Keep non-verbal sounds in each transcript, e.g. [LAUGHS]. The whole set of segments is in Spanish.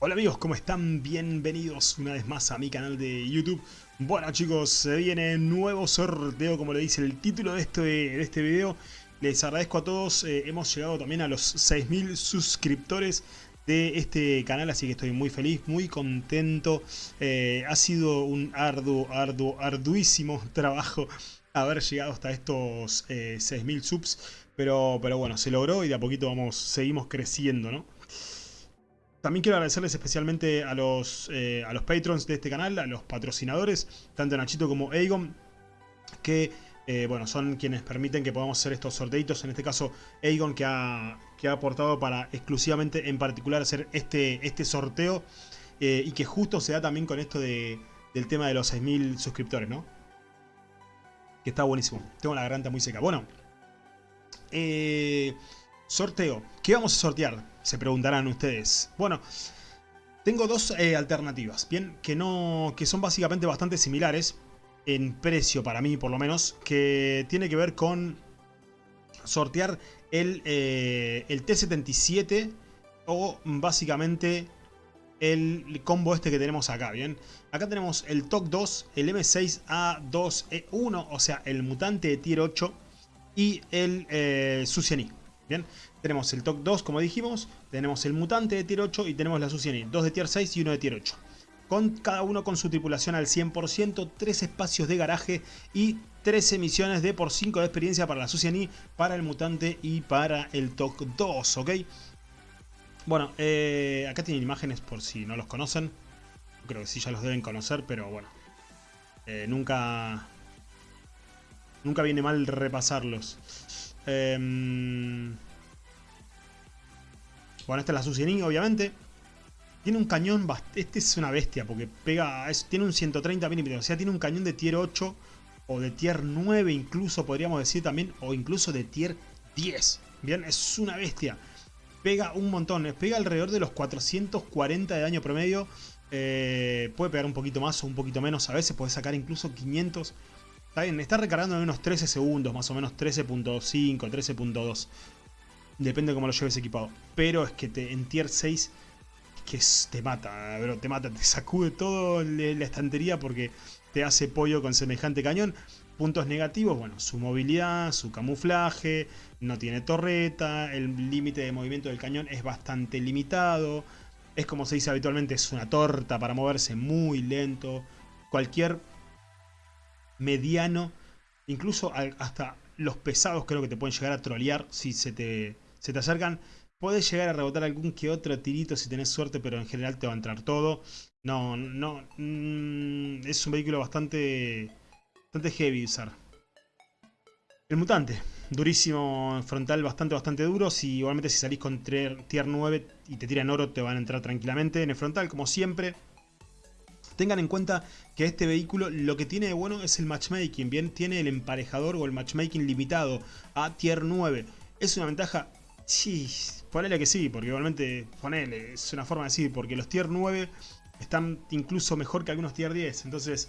Hola amigos, ¿cómo están? Bienvenidos una vez más a mi canal de YouTube. Bueno chicos, se viene nuevo sorteo como le dice el título de este, de este video. Les agradezco a todos, eh, hemos llegado también a los 6.000 suscriptores de este canal, así que estoy muy feliz, muy contento. Eh, ha sido un arduo, arduo, arduísimo [LAUGHS] trabajo haber llegado hasta estos eh, 6.000 subs, pero, pero bueno, se logró y de a poquito vamos, seguimos creciendo, ¿no? También quiero agradecerles especialmente a los, eh, a los patrons de este canal, a los patrocinadores, tanto Nachito como Aegon, que eh, bueno, son quienes permiten que podamos hacer estos sorteitos. En este caso, Aegon, que ha, que ha aportado para exclusivamente, en particular, hacer este, este sorteo. Eh, y que justo se da también con esto de, del tema de los 6.000 suscriptores, ¿no? Que está buenísimo. Tengo la garganta muy seca. Bueno, sorteo. ¿Qué vamos a sortear? Se preguntarán ustedes. Bueno, tengo dos eh, alternativas, bien, que, no, que son básicamente bastante similares en precio para mí por lo menos, que tiene que ver con sortear el, eh, el T77 o básicamente el combo este que tenemos acá, ¿bien? Acá tenemos el TOC 2, el M6A2E1, o sea, el mutante de tier 8 y el eh, ¿bien? Tenemos el TOC 2, como dijimos, tenemos el mutante de tier 8 y tenemos la Suciani, dos de tier 6 y uno de tier 8. Con cada uno con su tripulación al 100%, 3 espacios de garaje y 13 misiones de por 5 de experiencia para la Suciani, para el mutante y para el TOC 2, ¿ok? Bueno, eh, acá tienen imágenes por si no los conocen. Creo que sí ya los deben conocer, pero bueno. Eh, nunca... Nunca viene mal repasarlos. Eh, bueno, esta es la Susiening, obviamente. Tiene un cañón, este es una bestia, porque pega, tiene un 130 milímetros, o sea, tiene un cañón de tier 8 o de tier 9 incluso, podríamos decir también, o incluso de tier 10. Bien, es una bestia. Pega un montón, pega alrededor de los 440 de daño promedio. Eh, puede pegar un poquito más o un poquito menos, a veces puede sacar incluso 500. Está bien, está recargando en unos 13 segundos, más o menos 13.5, 13.2. Depende de cómo lo lleves equipado. Pero es que te, en tier 6 que te mata, bro, te mata, te sacude todo la estantería porque te hace pollo con semejante cañón. Puntos negativos, bueno, su movilidad, su camuflaje, no tiene torreta, el límite de movimiento del cañón es bastante limitado. Es como se dice habitualmente, es una torta para moverse muy lento. Cualquier mediano, incluso hasta los pesados creo que te pueden llegar a trolear si se te se te acercan. Puedes llegar a rebotar algún que otro tirito si tenés suerte, pero en general te va a entrar todo. No, no, mm, es un vehículo bastante, bastante heavy usar. El mutante, durísimo frontal, bastante, bastante duro. Si, igualmente si salís con tier 9 y te tiran oro, te van a entrar tranquilamente. En el frontal, como siempre, Tengan en cuenta que este vehículo lo que tiene de bueno es el matchmaking, bien, tiene el emparejador o el matchmaking limitado a tier 9. Es una ventaja Sí, ponele que sí, porque igualmente, ponele, es una forma de decir, porque los tier 9 están incluso mejor que algunos tier 10, entonces,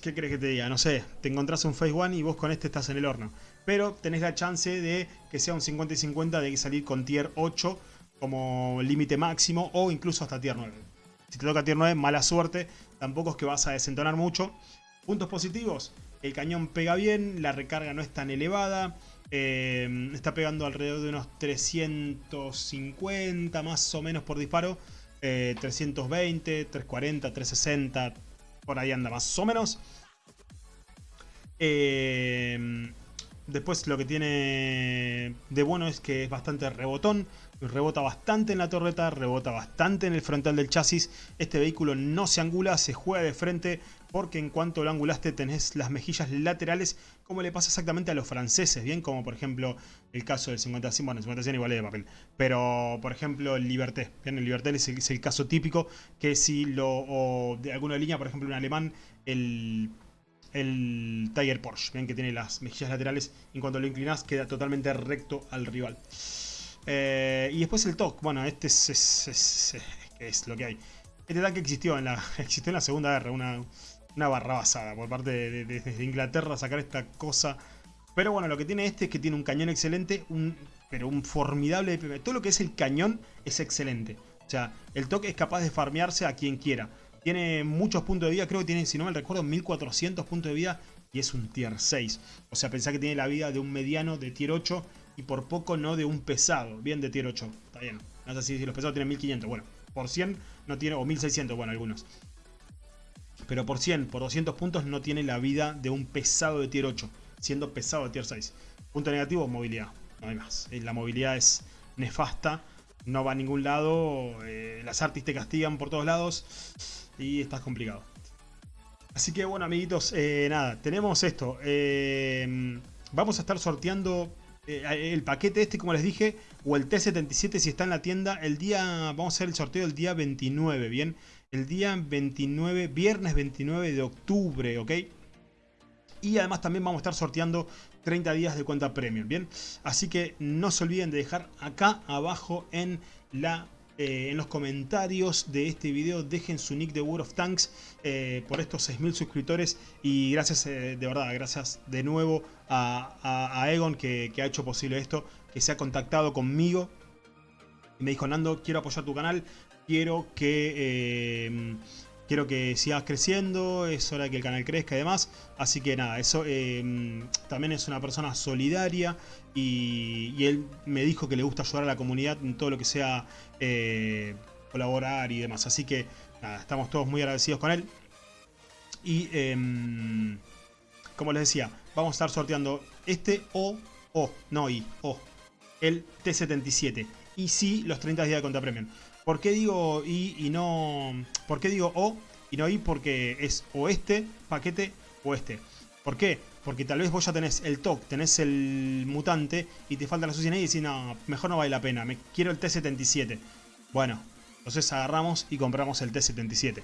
¿qué crees que te diga? No sé, te encontrás un Phase 1 y vos con este estás en el horno. Pero tenés la chance de que sea un 50 y 50 de salir con tier 8 como límite máximo o incluso hasta tier 9. Si te toca tier 9, mala suerte, tampoco es que vas a desentonar mucho. Puntos positivos, el cañón pega bien, la recarga no es tan elevada, eh, está pegando alrededor de unos 350 más o menos por disparo. 320, 340, 360, por ahí anda más o menos. Eh, después lo que tiene de bueno es que es bastante rebotón. Rebota bastante en la torreta, rebota bastante en el frontal del chasis. Este vehículo no se angula, se juega de frente porque en cuanto lo angulaste tenés las mejillas laterales como le pasa exactamente a los franceses, bien como por ejemplo el caso del 50 bueno el 50 igual es de papel, pero por ejemplo el Liberté, bien el Liberté es el, caso típico que si lo, o de alguna línea, por ejemplo en alemán, el el Tiger Porsche, bien que tiene las mejillas laterales en cuanto lo inclinas queda totalmente recto al rival. Eh, y después el TOC, bueno, este es, es, es, lo que hay. Este tanque existió en la, [LAUGHS] en la Segunda Guerra, una, una barra basada por parte de, Inglaterra sacar esta cosa. Pero bueno, lo que tiene este es que tiene un cañón excelente, un, pero un formidable... Todo lo que es el cañón es excelente. O sea, el toque es capaz de farmearse a quien quiera. Tiene muchos puntos de vida, creo que tiene, si no me recuerdo, 1400 puntos de vida y es un tier 6. O sea, pensá que tiene la vida de un mediano de tier 8 y por poco no de un pesado. Bien de tier 8, está bien. No sé si los pesados tienen 1500, bueno, por 100 no tiene, o 1600, bueno, algunos. Pero por 100, por 200 puntos no tiene la vida de un pesado de tier 8, siendo pesado de tier 6. Punto negativo, movilidad, no hay más. Eh, la movilidad es nefasta, no va a ningún lado, eh, las artis te castigan por todos lados y estás complicado. Así que bueno amiguitos, eh, nada, tenemos esto. vamos a estar sorteando el paquete este, como les dije, o el T77 si está en la tienda. El día, vamos a hacer el sorteo el día 29, ¿bien? El día 29, viernes 29 de octubre, ¿ok? Y además también vamos a estar sorteando 30 días de cuenta premium, ¿bien? Así que no se olviden de dejar acá abajo en la eh, en los comentarios de este video dejen su nick de World of Tanks eh, por estos 6.000 suscriptores y gracias eh, de verdad, gracias de nuevo a, Egon que, ha hecho posible esto, que se ha contactado conmigo y me dijo Nando quiero apoyar tu canal, quiero que quiero que sigas creciendo, es hora de que el canal crezca y demás. Así que nada, eso em, también es una persona solidaria y, él me dijo que le gusta ayudar a la comunidad en todo lo que sea eh, colaborar y demás. Así que nada, estamos todos muy agradecidos con él. Y em, como les decía, vamos a estar sorteando este o, o, no y, o, el T77. Y sí, los 30 días de contra premium. ¿Por qué digo I y no... ¿Por qué digo O y no I? Porque es o este paquete o este. ¿Por qué? Porque tal vez vos ya tenés el TOC, tenés el mutante y te falta la sucia y decís, no, mejor no vale la pena, me quiero el T77. Bueno, entonces agarramos y compramos el T77.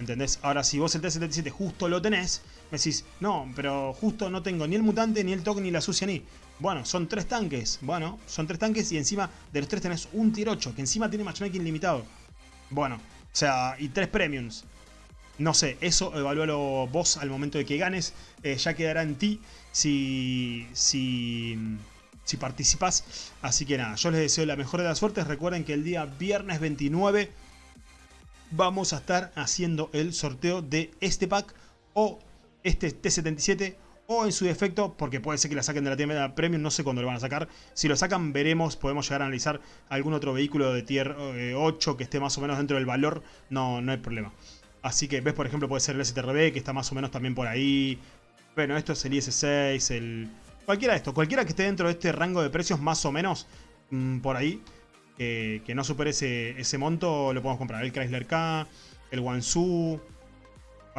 ¿Entendés? Ahora, si vos el T77 justo lo tenés, me decís, no, pero justo no tengo ni el mutante, ni el TOC, ni la sucia ni. Bueno, son tres tanques. Bueno, son tres tanques y encima de los tres tenés un tier 8, que encima tiene matchmaking limitado. Bueno, o sea, y tres premiums. No sé, eso evalúalo vos al momento de que ganes. Eh, ya quedará en ti si, si, si participas. Así que nada, yo les deseo la mejor de las suertes. Recuerden que el día viernes 29 vamos a estar haciendo el sorteo de este pack o este T77 o en su defecto, porque puede ser que la saquen de la tienda premium, no sé cuándo lo van a sacar. Si lo sacan, veremos, podemos llegar a analizar algún otro vehículo de tier 8 eh, que esté más o menos dentro del valor, no, no hay problema. Así que ves, por ejemplo, puede ser el STRB, que está más o menos también por ahí. Bueno, esto es el IS-6, el... Cualquiera de estos, cualquiera que esté dentro de este rango de precios más o menos mm, por ahí, que no supere ese, ese monto, lo podemos comprar. El Chrysler K, el Wansu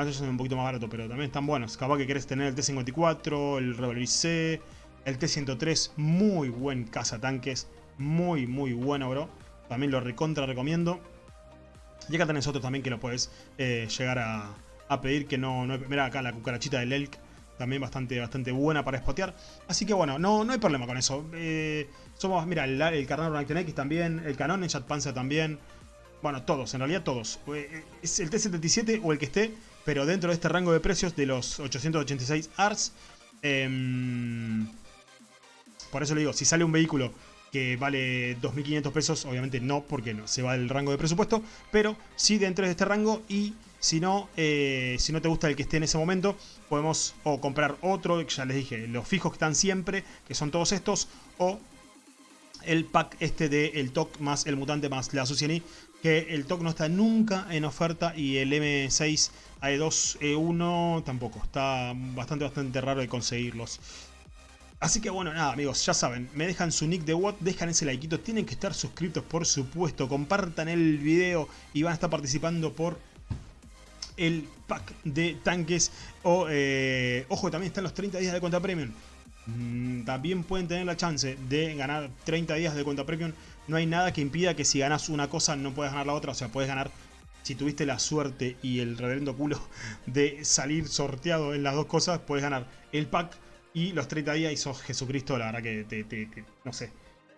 Ahora son un poquito más barato, pero también están buenos. Capaz que querés tener el T-54, el Revolver C, el T-103. Muy buen cazatanques. Muy, muy bueno, bro. También lo recontra recomiendo. Y acá tenés otro también que lo puedes eh, llegar a, pedir. Que no, no Mira acá la cucarachita del Elk. También bastante, bastante buena para spotear. Así que bueno, no, no hay problema con eso. Eh, somos, mira, el, el Carnaro X también. El Canon, el Panzer también. Bueno, todos, en realidad todos. Eh, es el T-77 o el que esté pero dentro de este rango de precios de los 886 ARS, em, por eso le digo, si sale un vehículo que vale 2.500 pesos, obviamente no, porque no se va del rango de presupuesto, pero sí dentro de este rango y si no, eh, si no te gusta el que esté en ese momento, podemos o comprar otro, ya les dije, los fijos que están siempre, que son todos estos, o el pack este de el TOC más el mutante más la Suciani, que el TOC no está nunca en oferta y el M6 AE2, E1 tampoco. Está bastante, bastante raro de conseguirlos. Así que bueno, nada amigos, ya saben, me dejan su nick de WOT, dejan ese likeito, tienen que estar suscritos por supuesto, compartan el video y van a estar participando por el pack de tanques. O, eh, ojo, también están los 30 días de cuenta premium. Mm, también pueden tener la chance de ganar 30 días de cuenta premium. No hay nada que impida que si ganas una cosa no puedas ganar la otra, o sea, puedes ganar si tuviste la suerte y el reverendo culo [LAUGHS] de salir sorteado en las dos cosas, puedes ganar el pack y los 30 días y sos Jesucristo, la verdad que te, no sé.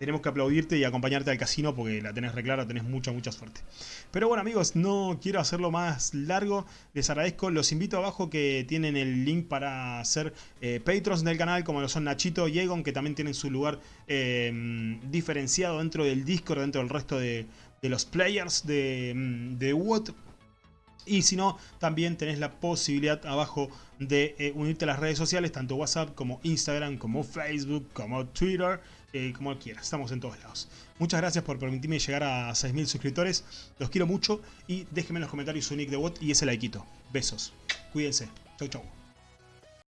Tenemos que aplaudirte y acompañarte al casino porque la tenés reclara, tenés mucha, mucha suerte. Pero bueno amigos, no quiero hacerlo más largo. Les agradezco, los invito abajo que tienen el link para ser eh, patrons del canal, como lo son Nachito y Egon, que también tienen su lugar eh, diferenciado dentro del Discord, dentro del resto de, de los players de, mm, de WOT. Y si no, también tenés la posibilidad abajo de eh, unirte a las redes sociales, tanto WhatsApp como Instagram, como Facebook, como Twitter, eh, como quieras. Estamos en todos lados. Muchas gracias por permitirme llegar a 6.000 suscriptores. Los quiero mucho y déjenme en los comentarios su nick de bot y ese likeito. Besos. Cuídense. Chau, chau.